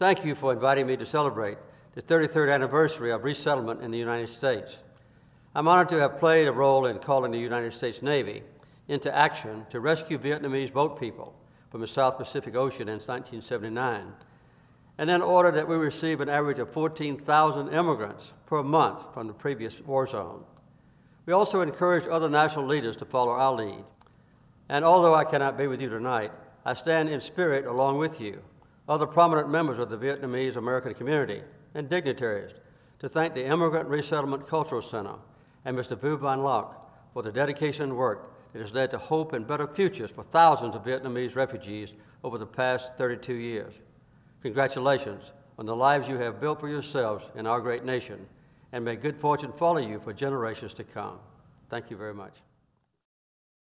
Thank you for inviting me to celebrate the 33rd anniversary of resettlement in the United States. I'm honored to have played a role in calling the United States Navy into action to rescue Vietnamese boat people from the South Pacific Ocean in 1979, and then ordered that we receive an average of 14,000 immigrants per month from the previous war zone. We also encouraged other national leaders to follow our lead. And although I cannot be with you tonight, I stand in spirit along with you, other prominent members of the Vietnamese American community and dignitaries, to thank the Immigrant Resettlement Cultural Center and Mr. Vu Van Loc for the dedication and work that has led to hope and better futures for thousands of Vietnamese refugees over the past 32 years. Congratulations on the lives you have built for yourselves in our great nation, and may good fortune follow you for generations to come. Thank you very much.